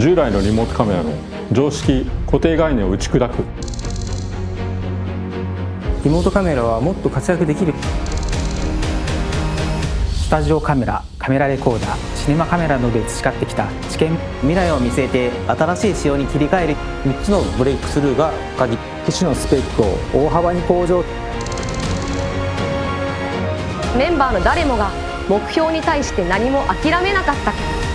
従来のリモートカメラの常識固定概念を打ち砕く。リモートカメラはもっと活躍できる。スタジオカメラカメラレコーダーシネマカメラなどで培ってきた。知見。未来を見据えて新しい仕様に切り替える。3つのブレイクスルーが鍵。機種のスペックを大幅に向上。メンバーの誰もが目標に対して何も諦めなかった。